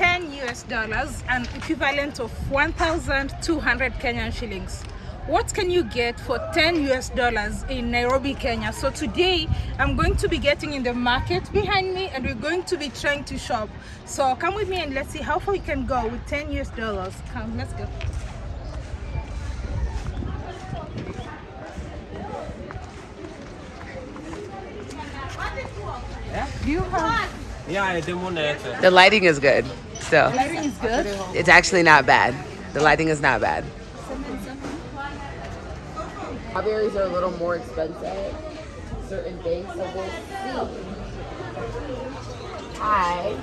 10 US dollars, an equivalent of 1,200 Kenyan shillings. What can you get for 10 US dollars in Nairobi, Kenya? So today I'm going to be getting in the market behind me and we're going to be trying to shop. So come with me and let's see how far we can go with 10 US dollars. Come, let's go. Do you have Yeah, the one that. The lighting is good. Still, lighting is good? it's actually not bad. The lighting is not bad. Strawberries are a little more expensive. Certain things, so we'll see. Hi.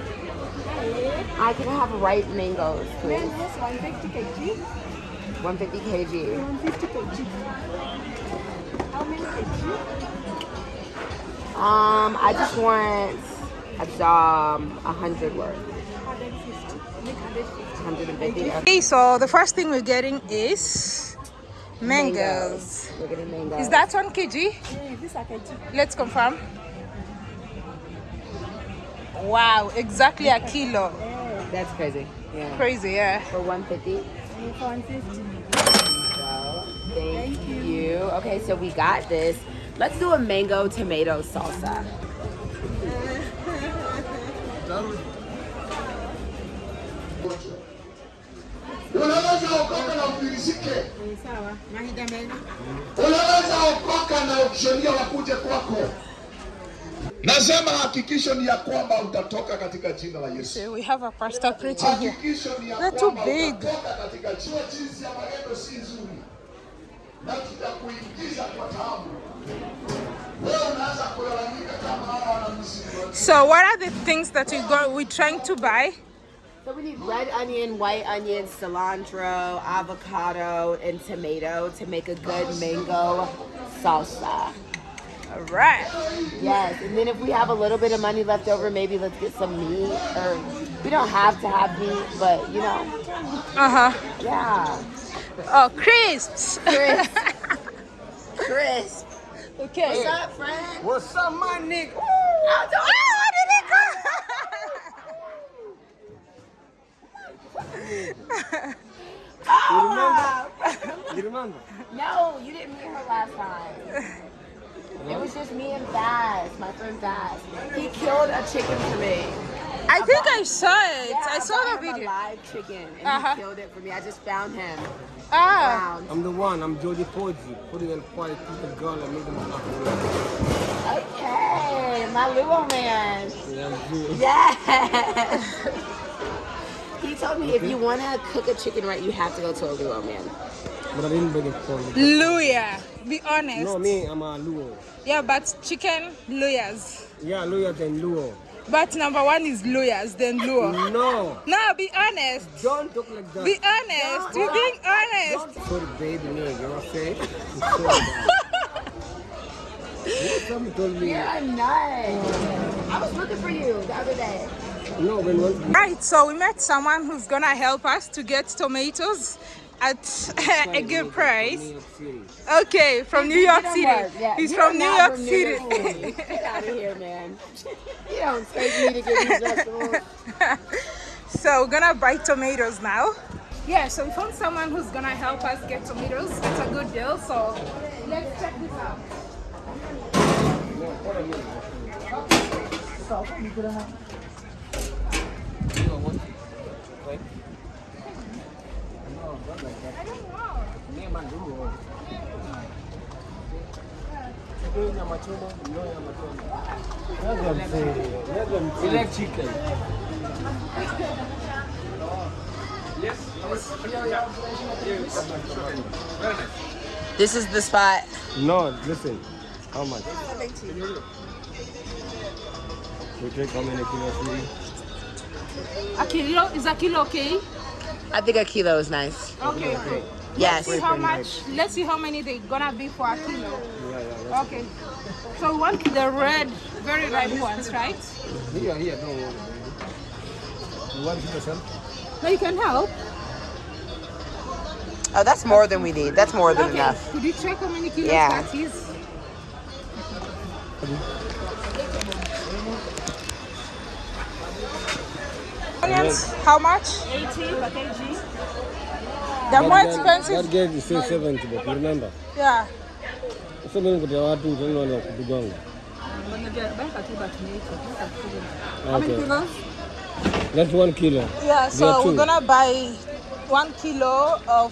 I can have ripe mangoes, please. 150 kg. 150 kg. 150 kg. How many kg? Um, I just want a um, 100 worth. 150. Okay, so the first thing we're getting is mangoes. We're getting mangoes. Is that one kg? Yeah, this are kg. Let's confirm. Wow, exactly a kilo. Oh, that's crazy. Yeah. Crazy, yeah. For 150. For 150. So, thank, you. Okay, so we got this. Let's do a mango tomato salsa. Unaweza okoka na ufilisike, Sawa. Mahida mengi. unaweza okoka na ukishonia wakuje kwako. Nasema hakikisho ni ya kwamba utatoka katika jina la Yesu. We have a pasta plate in here. Hakikisho ni ya too kwamba big. utatoka katika. Jinsi ya maneno si nzuri na tutakuingiza kwa taabu. Wewe unaanza kulalamika kama hawa wanamsimu. So what are the things that we go we're trying to buy? So we need red onion, white onion, cilantro, avocado, and tomato to make a good mango salsa. All right. Yes, and then if we have a little bit of money left over, maybe let's get some meat. Or we don't have to have meat, but you know, Uh-huh. yeah. Oh, crisps. Crisp. Crisp. okay. What's up, friend? What's up, my nigga? Oh, did it You remember? No, you didn't meet her last time. It was just me and Baz, my friend Baz. He killed a chicken for me. I think I saw it. Yeah, I saw the him a live chicken, and Uh-huh. he killed it for me. I just found him. Ah. Found. I'm the one. I'm Jody Poggi. Putting in quality the girl and make them knock away. Okay, my Luo man. Yeah, I'm. Yes. he told me if you want to cook a chicken right, you have to go to a Luo man. But I didn't bring it for me. Luhya. Be honest. No, me, I'm a Luo. Yeah, but chicken Luhyas. Yeah, Luo than Luo. But number one is Luhyas, then luo. No, No, be honest. don't talk like that. Be honest. You're being honest. Sorry, baby, nigga. You know what I'm saying? I'm sorry, man. Me. You're a nut. I was looking for you the other day. No, when. Right, so we met someone who's gonna help us to get tomatoes at a good price. New York City. Okay, from New York City. Yeah, He's from New York from New City. York City. Get out of here, man. You don't me to get these vegetables. so we're gonna buy tomatoes now. Yeah, so we found someone who's gonna help us get tomatoes. It's a good deal, so let's check this out. Like chicken? This is the spot. No, listen. How much? We take how many kilos really? A kilo is a kilo okay? I think a kilo is nice. Okay, cool. Yes. See how much? Let's see how many they gonna be for a kilo. Yeah, yeah. Okay. So we want the red, very ripe ones, right? that's- Here, here, don't worry. You want to yourself? No, you can help. Oh, that's more than we need. That's more than Okay. enough. Could you check how many kilos Yeah. that is? Onions, how much? 80 per kg. They're more expensive. That gate is still 70, but remember, Yeah. so many kuti watu unaona kudugonga. How many kilos? That's one kilo. Yeah, so we're gonna buy one kilo of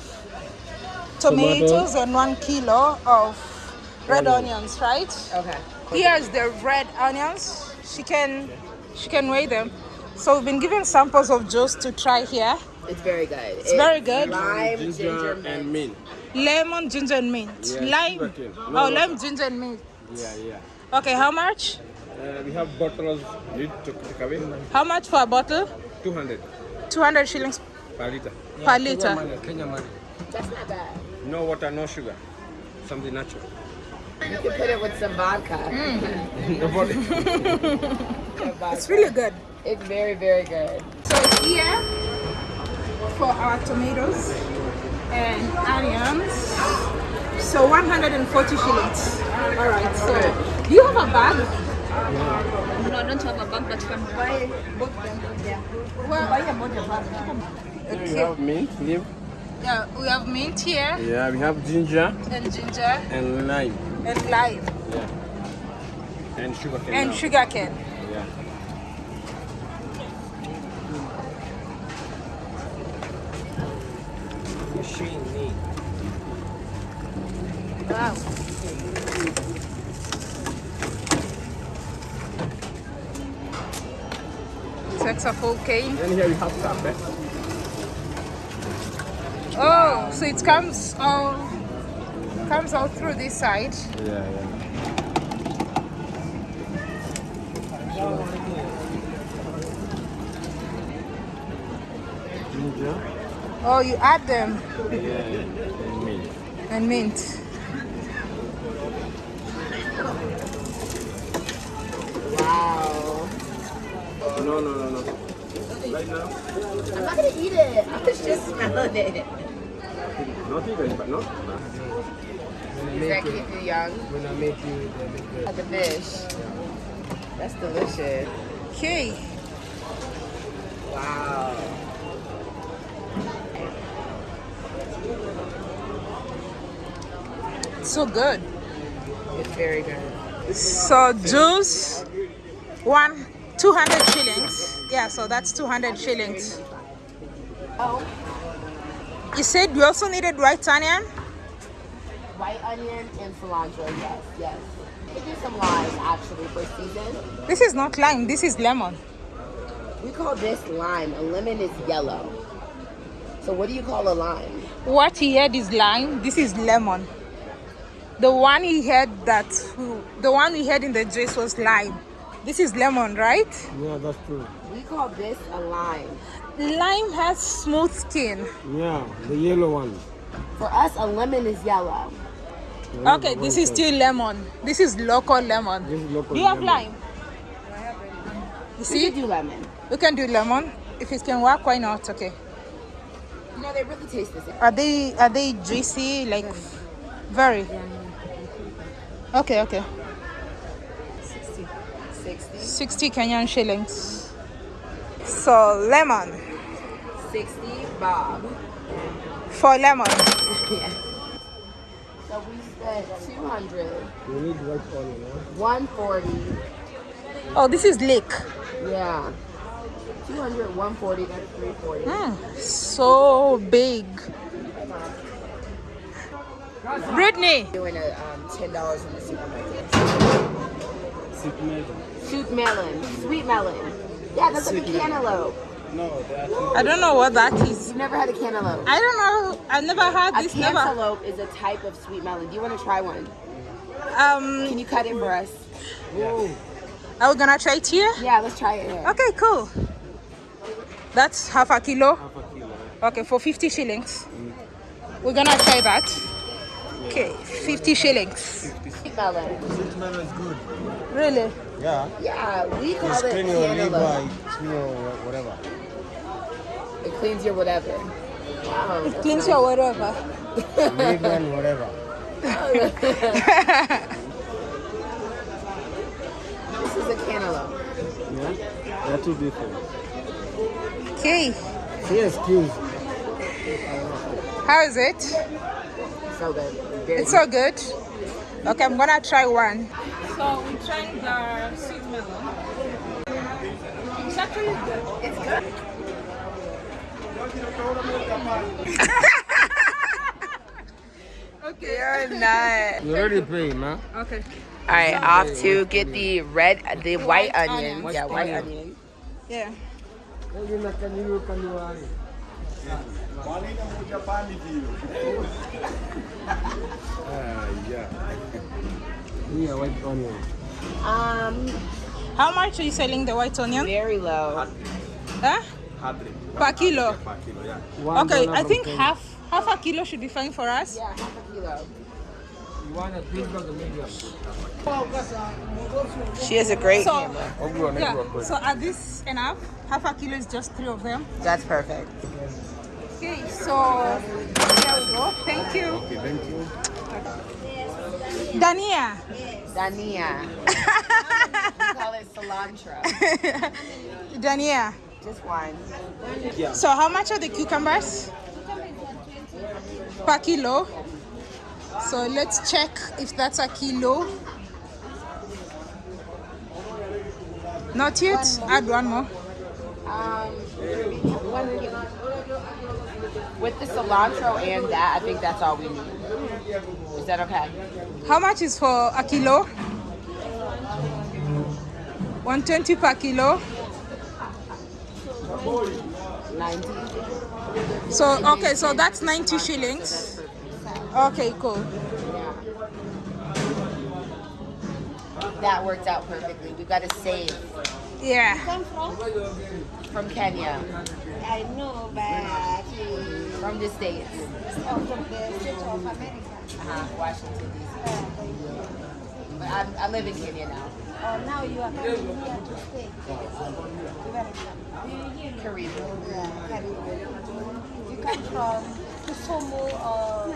tomatoes Tomato. and one kilo of red onions, right? Okay. Here's the red onions. She can she can weigh them. So we've been given samples of juice to try here. It's very good. It's very good. Lime, ginger, mint. mint. Lemon, ginger, and mint. Yeah, Lime. No oh, water. lime, ginger, and mint. Yeah, yeah. Okay, how much? Uh, we have bottles need to take away. How much for a bottle? 200 200 shillings per liter. per liter. Kenya money. That's not bad. No water, no sugar. Something natural. You can put it with some vodka. Nobody. Some vodka. It's really good. It's very, very good. So here for our tomatoes and onions. So 140 shillings. All right. So do you have a bag? No, I don't have a bag, but you can buy both them. Yeah. Well, Buy a both bag. we okay. have mint, leaf. Yeah, we have mint here Yeah, we have ginger and ginger and lime. and lime Yeah. And sugar cane. and now. sugar cane. Yeah. Wow. Takes a full cane. Then here we have carpet. Eh? Oh, so it comes all comes out through this side. Yeah, yeah. Ginger. Oh, you add them Yeah, and mint. and mint. Wow. No, no, no, no. Right now, I'm not gonna eat it. I was just smelling it. not even, but no. Does that keep you young? When I make you, they make the Like a fish. That's delicious. Okay. Wow. So good. It's very good. So juice, one, 200 shillings. Yeah, so that's 200 shillings. Oh, You said you also needed white onion? white onion and cilantro. Yes, yes. We do some lime actually for season. This is not lime, this is lemon. We call this lime. A lemon is yellow. So what do you call a lime? What he had is lime, this is lemon. The one he had that, the one we had in the juice was lime. This is lemon, right? Yeah, that's true. We call this a lime. Lime has smooth skin. Yeah, the yellow one. For us, a lemon is yellow. Yeah, Okay, this is that- still lemon. This is local lemon. This is local Do you have lemon. lime? You see We see? could do lemon. We can do lemon. If it can work, why not? Okay. You know, they really taste the same. Are they are they juicy? Like very. Okay, okay. 60. 60 Kenyan shillings. So lemon. 60 bob. For lemon. yeah. So we spent 200, We need white onion, yeah? 140. Oh, this is lake. Yeah. 200, 140, that's 340. Mm, so big. Brittany. Doing a um, $10 in the supermarket. Sweet melon. Sweet melon. Sweet melon. Yeah, that's like a cantaloupe. No, they are I don't know what that is. You've never had a cantaloupe. I don't know. I never had A this. Never. cantaloupe is a type of sweet melon. Do you want to try one? Um, Can you cut it for us? are we gonna try it here? Yeah, let's try it here. Okay, cool. That's half a kilo. half a kilo. Okay, for 50 shillings. We're gonna try that. Okay, 50 shillings. Sweet melon. Sweet melon is good. Really? Yeah. Yeah, we call It's it clean your liver, clean your whatever. It cleans your whatever. Wow. It cleans nice. your whatever. Liver and whatever. This is a cantaloupe. Yeah? They're two different. Okay, Yes, please. how is it? So good. Very It's so good. Okay, I'm gonna try one. So we're trying the sweet melon. It's actually good. It's good. Okay. You're not. You already paid, man. Okay. All right, off to get the red, the white, white onion. onion. Yeah, white onion. Onion. Yeah. Ah, yeah. Yeah, white onion. Um, How much are you selling the white onion? very low. Huh? Per kilo. One Okay, I think half half a kilo should be fine for us. Yeah, half a kilo. You want a big bag of medium? She has a great So camera. I'll go on yeah. So are this enough? Half a kilo is just three of them. That's perfect. Okay, so there we go. Thank you. Okay, thank you. Dhania. Dhania. we call it cilantro. Dhania. Just one. So how much are the cucumbers? Per kilo. So let's check if that's a kilo. Not yet. Add one more. Um, one kilo. With the cilantro and that, I think that's all we need. Is that okay? How much is for a kilo? 120 per kilo. 90. So okay, so that's 90 shillings. Okay, cool. That worked out perfectly. We got to save Yeah. from Kenya, I know, but from the States, out of the state of America. uh-huh, Washington, D.C. But I, I live in Kenya now. Oh, now you are coming here to stay. Karibu. Yeah, Karibu. You come from Kisumu or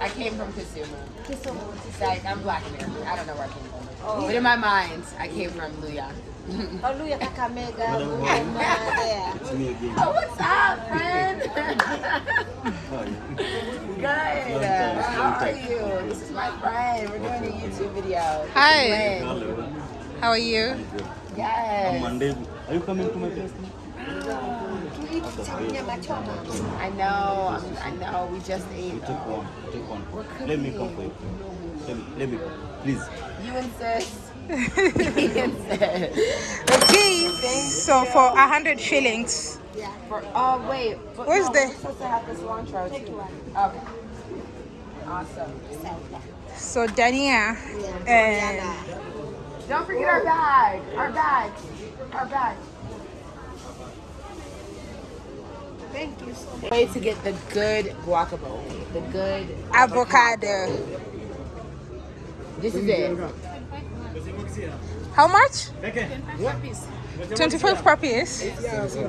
I came from Kisumu. Kisumu? It's like, I'm black American. I don't know where I came from. But in my mind, I came from Luhya. Oluya Kakamega, Bungoma, there. Oh, what's up, friend? Good. How are you? This is my friend. We're doing a YouTube video. Hi. Lynn. How are you? Yes. Monday. Are you coming to my place? To eat nyama choma. I know. I know. We just ate. Take one. Take one. Let me come for you. Let me, let me please. You insist. He insists. Okay. So for a hundred shillings. Yeah. For, oh, wait. But Where's no, the- We're supposed to have the cilantro Take too. Okay. Awesome. So Dhania Yeah. and Don't forget our bag. Our bag. Our bag. Thank you so much. Way to get the good guacamole. The good avocado. This is it. How much? 25 per piece.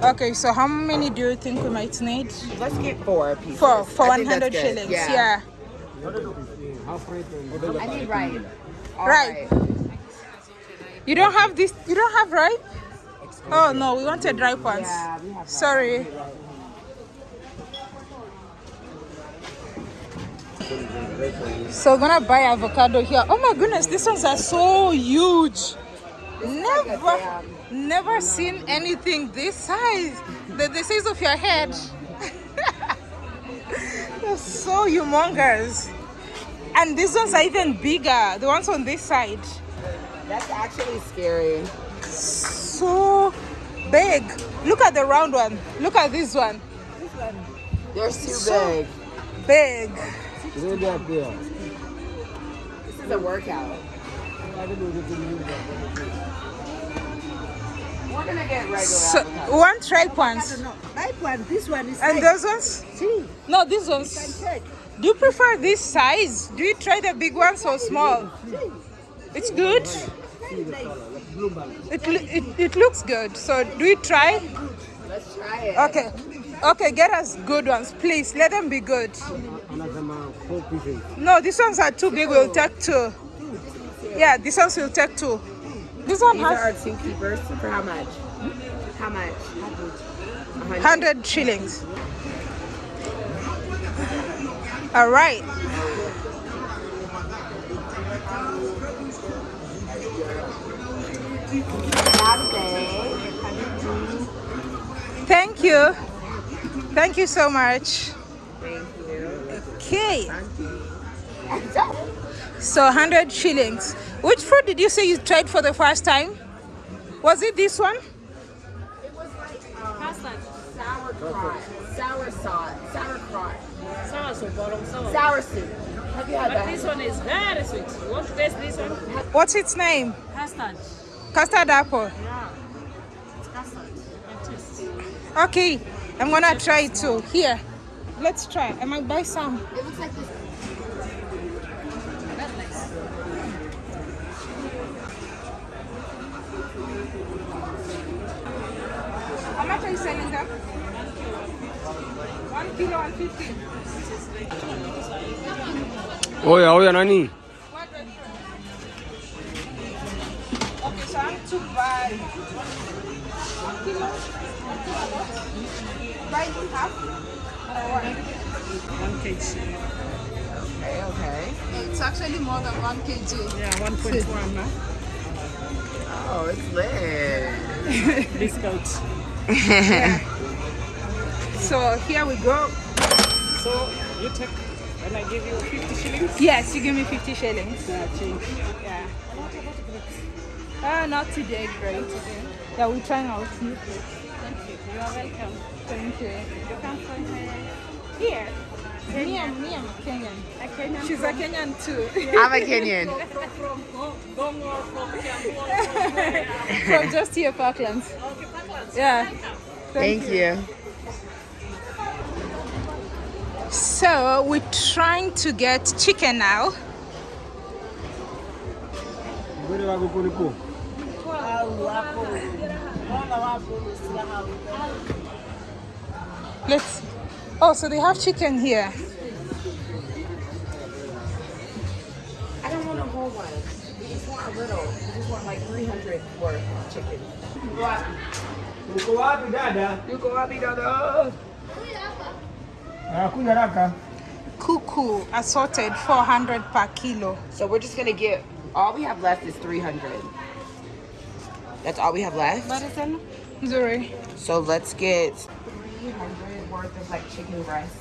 Okay, so how many do you think we might need? Let's get four pieces. For for I 100 shillings. Yeah. Yeah. I need right. All Right. You don't have this. You don't have ripe. Oh no, we wanted ripe ones. Yeah, we have Sorry. So we're gonna buy avocado here. Oh my goodness, these ones are so huge. Never, never seen anything this size. The, the size of your head. They're so humongous. And these ones are even bigger. The ones on this side. That's actually scary. So big. Look at the round one. Look at this one. This one. They're too So- big. Big. Ready up there. This is a workout. We're gonna get regular So avocado. one ripe ones. No, ripe one. This one is And ripe. those ones? See, No, these ones. Do you prefer this size? Do you try the big ones or small? It's good. It, it, it looks good. So do you try? Let's try it. Okay. Okay, get us good ones, please. Let them be good. Oh, Another four pieces. No, these ones are too big. We'll take two. Yeah, these ones will take two. This one These are has our two keepers. For how much? How How much? 100 shillings. All right. Thank you. Thank you so much. Thank you. Okay. So 100 shillings. Which fruit did you say you tried for the first time? Was it this one? Sauerkraut. Sour sauce. Sauerkraut. Sour sauerkraut, bolong sour. Sour soup. Have you had But this one is very sweet. You want to taste this one? What's its name? Custard. Custard apple. Yeah. It's custard. Okay, I'm gonna try it too. Here, let's try. I might buy some. It looks like this. That's nice. How much are you selling them? One kilo and fifty. Oh, oya, oya oh, nani? Okay, so I'm to buy one kilo. Buy half or what? One kg. Okay, okay. It's actually more than one kg. Yeah, 1.1 huh? Oh, it's lit. Discount. So here we go. So you take, and I give you 50 shillings. Yes, you give me 50 shillings. Yeah, change. Yeah. Uh, not today, great. Yeah, we're trying out new food. Thank you. You are welcome. Thank you. You come from here. Here. Me, I'm, me, I'm a Kenyan. A Kenyan She's a Kenyan too. I'm a Kenyan. from, from Gongo, from Kiambu, From just here, Parklands. Okay, Parklands. Yeah. Thank you. So we're trying to get chicken now. Ngwere wako kuliko. Let's. Oh, so they have chicken here. I don't want a whole one. We just want a little. We just want like 300 worth of chicken. Uko wapi dada? Yuko wapi dada? Anakuja haraka. Cuckoo assorted 400 per kilo. So we're just gonna get. All we have left is 300. That's all we have left. Zuri. So let's get 300 worth of like chicken breast.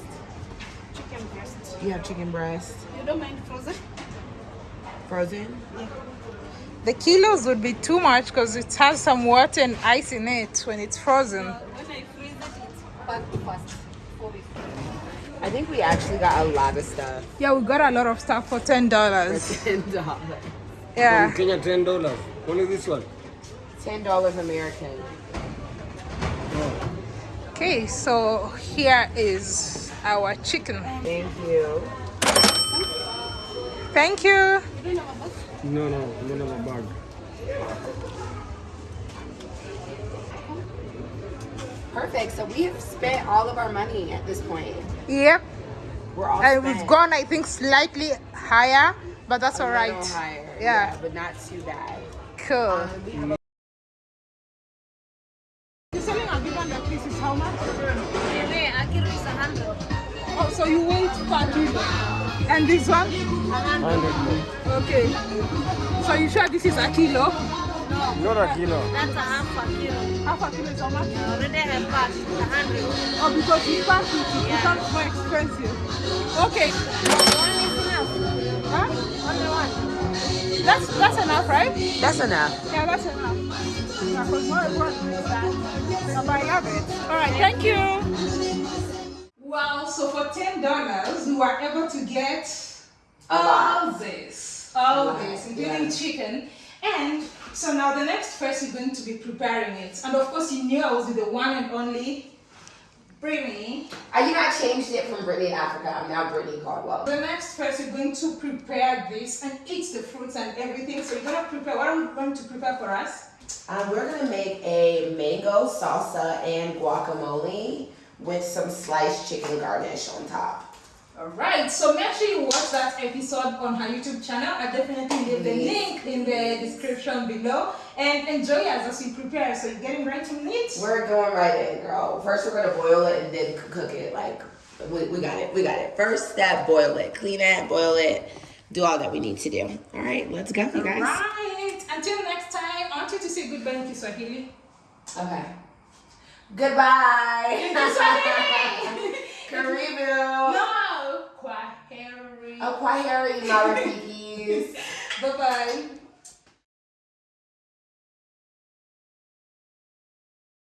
Chicken breast. You have chicken breast. You don't mind frozen? Frozen? The kilos would be too much because it has some water and ice in it when it's frozen. When I freeze it, it's back to fast. I think we actually got a lot of stuff Yeah, we got a lot of stuff for ten for dollars. ten dollars. Yeah. Kenya ten dollars. Only this one. Ten dollars American. Okay, so here is our chicken. Thank you. Thank you. No, no, no, no, no bag. Perfect. So we have spent all of our money at this point. Yep. We're all And spent. we've gone, I think, slightly higher, but that's a all right. little higher. Yeah. but not too bad. Cool. Um, And this one? Okay. So you sure this is a kilo? No, Not a kilo. That's a half a kilo. Half a kilo is how much? I already have passed 100. Oh, because you pass it, it becomes more expensive. Okay. One is enough. Huh? Only one. That's that's enough, right? That's enough. Yeah, that's enough. Yeah, because more everyone drinks that. But I love it. All right, thank you. Well, so for ten dollars, you were able to get all this, all lot, this, including yeah. chicken. And so now the next phase we're going to be preparing it. And of course, you knew I was the one and only Brittany. Uh, you I changed it from Brittany Africa. I'm now Brittany Caldwell. The next phase we're going to prepare this and eat the fruits and everything. So you're gonna prepare. What are we going to prepare for us? Um, we're gonna make a mango salsa and guacamole with some sliced chicken garnish on top. Alright, so make sure you watch that episode on her YouTube channel. I'll definitely leave the link in the description below. And enjoy us as we prepare. So you're getting right to meat? We're going right in, girl. First, we're gonna boil it and then cook it. Like, we, we got it. We got it. First step, boil it. Clean it, boil it, do all that we need to do. All right, let's go, you guys. Alright, until next time, I want you to say goodbye in Kiswahili. Okay. Goodbye. Karibu. no! Kwaheri. Oh, kwaheri, my Rafikis. Bye bye.